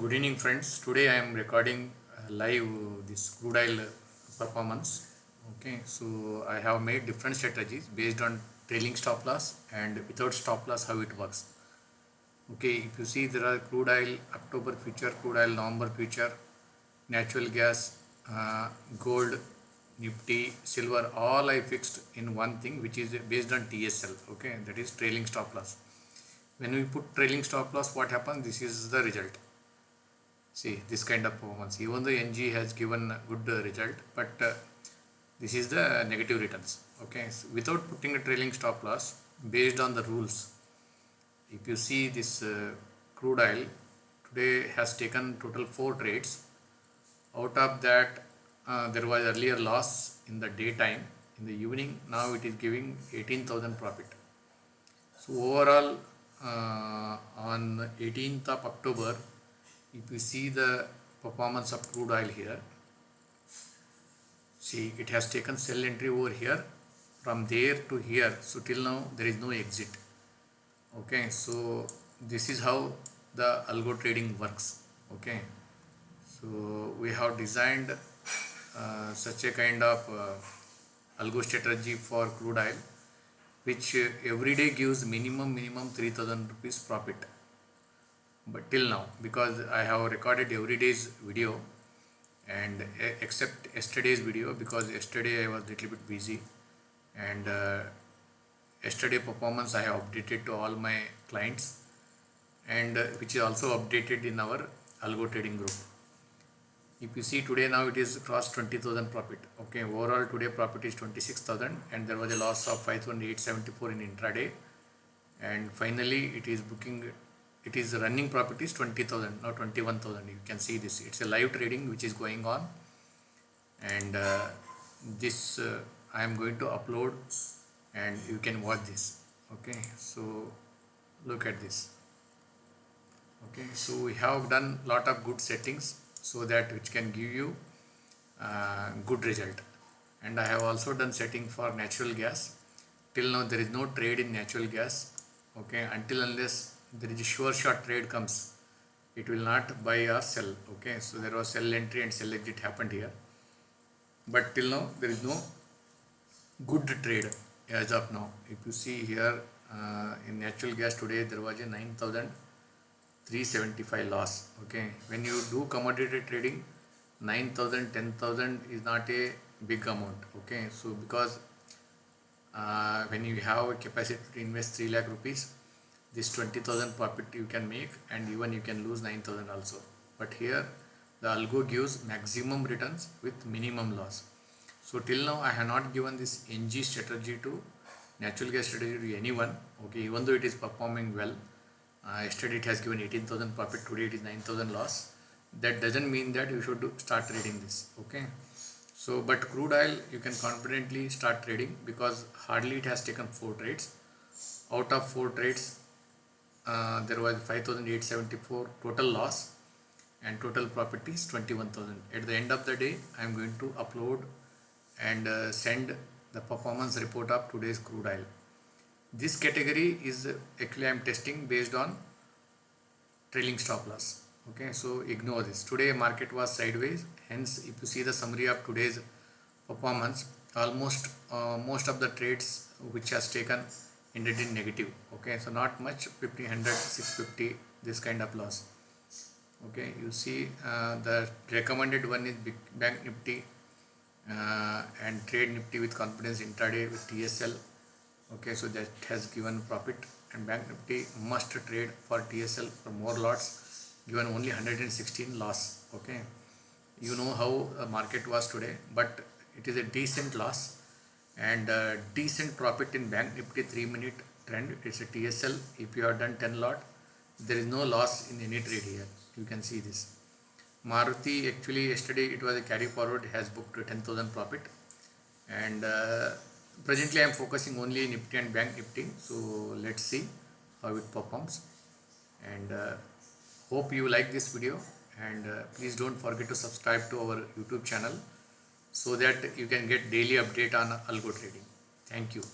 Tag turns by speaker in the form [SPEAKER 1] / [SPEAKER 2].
[SPEAKER 1] Good evening, friends. Today I am recording uh, live this crude oil performance. Okay, so I have made different strategies based on trailing stop loss and without stop loss how it works. Okay, if you see there are crude oil October future, crude oil November future, natural gas, uh, gold, Nifty, silver, all I fixed in one thing which is based on TSL. Okay, that is trailing stop loss. When we put trailing stop loss, what happens? This is the result see this kind of performance. Even though ng has given a good uh, result but uh, this is the negative returns. Okay? So without putting a trailing stop loss based on the rules if you see this uh, crude oil today has taken total four trades. Out of that uh, there was earlier loss in the daytime. In the evening now it is giving 18000 profit. So overall uh, on 18th of october if you see the performance of crude oil here see it has taken sell entry over here. From there to here so till now there is no exit. Okay so this is how the algo trading works. Okay so we have designed uh, such a kind of uh, algo strategy for crude oil which uh, every day gives minimum minimum 3000 rupees profit but till now because I have recorded every day's video and except yesterday's video because yesterday I was little bit busy and uh, yesterday performance I have updated to all my clients and uh, which is also updated in our algo trading group. If you see today now it is crossed 20000 profit okay? Overall today profit is 26000 and there was a loss of 5874 in intraday. And finally it is booking it is running profit is 20000 now 21000 you can see this. It's a live trading which is going on. And uh, this uh, I am going to upload and you can watch this. Okay? So look at this. Okay? So we have done lot of good settings so that which can give you uh, good result. And I have also done setting for natural gas. Till now there is no trade in natural gas. Okay? Until unless there is a sure shot trade comes it will not buy or sell okay? So there was sell entry and sell exit happened here. But till now there is no good trade as of now. If you see here uh, in natural gas today there was a 9375 loss okay? When you do commodity trading 9000 10000 is not a big amount okay? So because uh, when you have a capacity to invest 3 lakh rupees this 20000 profit you can make and even you can lose 9000 also. But here the algo gives maximum returns with minimum loss. So till now i have not given this ng strategy to natural gas strategy to anyone okay? Even though it is performing well uh, yesterday it has given 18000 profit today it is 9000 loss. That doesn't mean that you should do, start trading this okay? So but crude oil you can confidently start trading because hardly it has taken four trades. Out of four trades uh, there was 5874 total loss and total profit is 21000 at the end of the day i am going to upload and uh, send the performance report of today's crude oil. This category is actually i am testing based on trailing stop loss. Okay so ignore this. Today market was sideways. Hence if you see the summary of today's performance almost uh, most of the trades which has taken ended in negative okay? So not much 1500 650 this kind of loss okay? You see uh, the recommended one is bank nifty uh, and trade nifty with confidence intraday with tsl okay? So that has given profit and bank nifty must trade for tsl for more lots given only 116 loss okay? You know how the market was today but it is a decent loss and uh, decent profit in bank nifty 3 minute trend. It's a tsl if you have done 10 lot there is no loss in any trade here. You can see this. Maruti actually yesterday it was a carry forward has booked 10000 profit. And uh, presently i am focusing only in nifty and bank nifty. So let's see how it performs. And uh, hope you like this video. And uh, please don't forget to subscribe to our youtube channel so that you can get daily update on algo trading. Thank you.